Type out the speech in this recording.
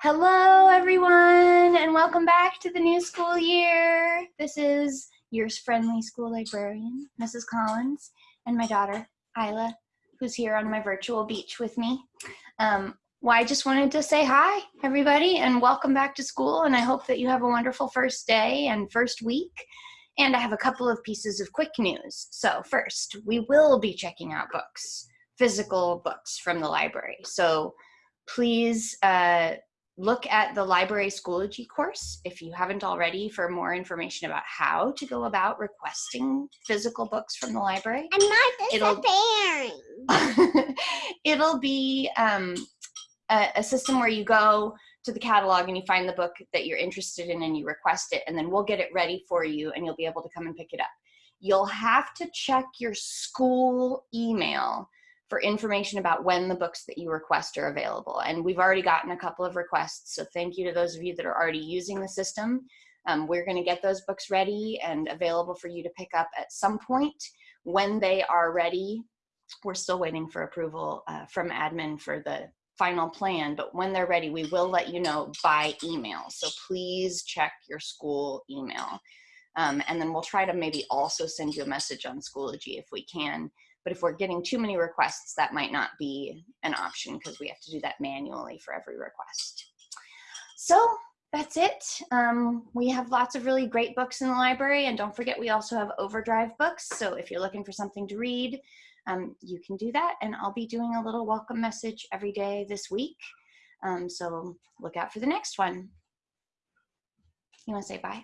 Hello, everyone, and welcome back to the new school year. This is your friendly school librarian, Mrs. Collins, and my daughter, Isla, who's here on my virtual beach with me. Um, well, I just wanted to say hi, everybody, and welcome back to school, and I hope that you have a wonderful first day and first week. And I have a couple of pieces of quick news. So first, we will be checking out books, physical books from the library. So please uh, look at the library Schoology course if you haven't already for more information about how to go about requesting physical books from the library. I'm not disappearing. It'll, it'll be um, a, a system where you go to the catalog and you find the book that you're interested in and you request it and then we'll get it ready for you and you'll be able to come and pick it up. You'll have to check your school email for information about when the books that you request are available. And we've already gotten a couple of requests, so thank you to those of you that are already using the system. Um, we're gonna get those books ready and available for you to pick up at some point. When they are ready, we're still waiting for approval uh, from admin for the final plan, but when they're ready, we will let you know by email. So please check your school email. Um, and then we'll try to maybe also send you a message on Schoology if we can but if we're getting too many requests, that might not be an option because we have to do that manually for every request. So that's it. Um, we have lots of really great books in the library and don't forget we also have Overdrive books. So if you're looking for something to read, um, you can do that. And I'll be doing a little welcome message every day this week. Um, so look out for the next one. You wanna say bye?